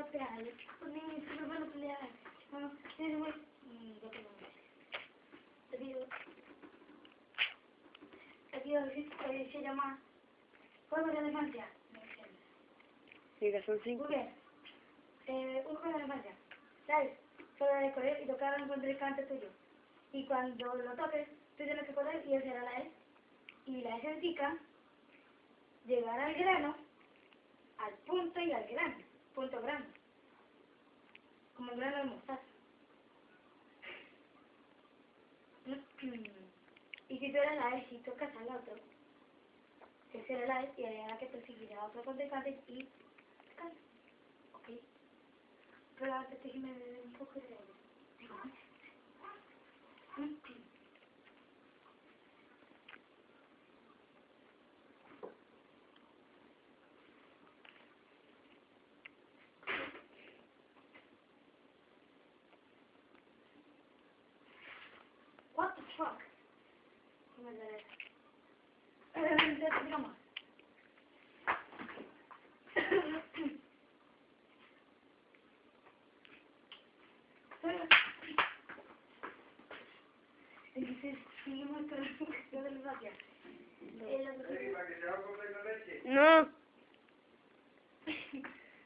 a pelear. Los niños siempre van a pelear. No, es muy... Yo tengo Te digo... Te digo, eh, se cinco. Muy bien. Eh, un juego de la infancia. ¿Sabes? Solo de correr y tocar un contrincante tuyo. Y cuando lo toques, tú tienes que correr y hacer a la E. Y la E significa llegar al grano, al punto y al grano. Punto grano. Como el grano de mostaza. Y si tú eres la E, si tocas al otro, que será la E y hará que perseguirá a otro contrincante y tocar. ¿Ok? Pero déjeme beber un poco de fuck? ¿Cómo es eso? Eh, digamos. Entonces, seguimos con la cuestión de la gracia. El otro- No.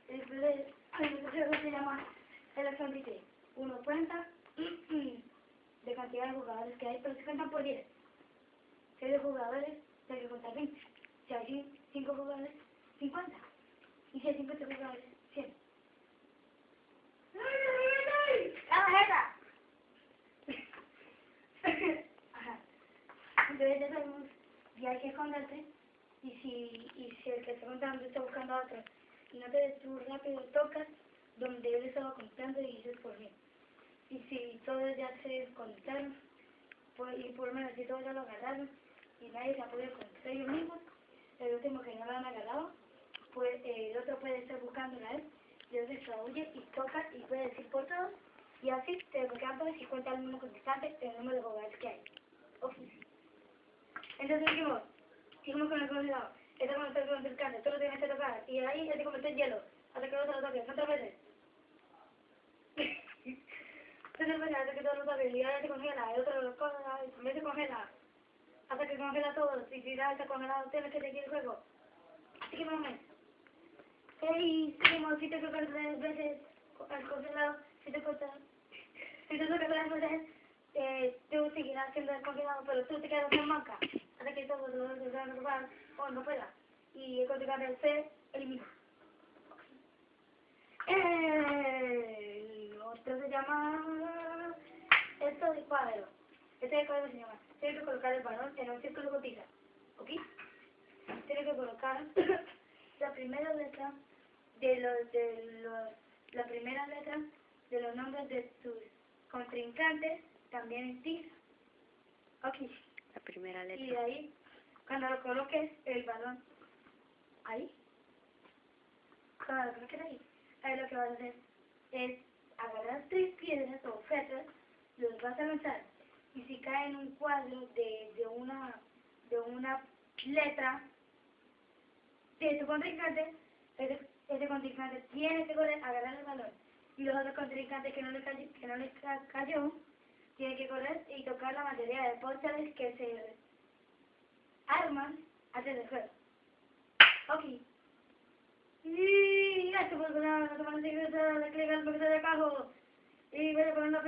el el se llama Electron Decay. Uno cuenta cantidad de jugadores que hay, pero se cuentan por 10. Si hay dos jugadores, hay que contar 20. Si hay 5 jugadores, 50. Y si hay 50 jugadores, 100. ¡La tarjeta! Ajá. Entonces ya sabemos, y hay que esconderte. Y si, y si el que está contando está buscando a otro, y no te des tú rápido, tocas donde él estaba contando y dices por mí. Y si todos ya se contaron, pues, y por lo menos si todos ya lo agarraron, y nadie se ha podido contar ellos mismos, el último que no lo han agarrado, pues eh, el otro puede estar buscándola él, y entonces se huye y toca y puede decir por todos, y así te desbloquean todos y cuenta el mismo contestante el número de jugadores que hay. Ok. Entonces dijimos, seguimos con el congelado. Este cuando está contrincante, tú lo tienes que tocar, y ahí ya te convierte en hielo, hasta que no se lo toques, ¿cuántas veces? Hasta que todo lo se congela, el otro lo congela, se congela, hasta que congela todo, y si ya está congelado, tienes que seguir el juego. Así que vamos. Hey, seguimos, si te tocas tres veces al congelado, si te cortas, si te tocas tres veces, eh, tú seguirás siendo el congelado, pero tú te quedas en banca, hasta que todos los que van a o no pueda. Y el contrincante se elimina. El otro se llama... Cuadro. Este cuadro se llama... Tienes que colocar el balón en un círculo con tiza. ¿Ok? Tienes que colocar la primera letra de los... De los la primera letra de los nombres de tus contrincantes también en tiza. Ok. La primera Y de letra. ahí, cuando lo coloques el balón ahí, cuando lo coloques ahí, ahí lo que vas a hacer es agarrar tres piedras o objetos, los vas a lanzar. Y si cae en un cuadro de, de una de una letra de tu contrincante, ese, ese contrincante tiene que correr, agarrar el balón. Y los otros contrincantes que no le, cayó, que no le ca- cayó, tienen que correr y tocar la mayoría de portales que se arman antes del juego. Ok. Y esto fue una semana de clic al de abajo. Y voy a poner una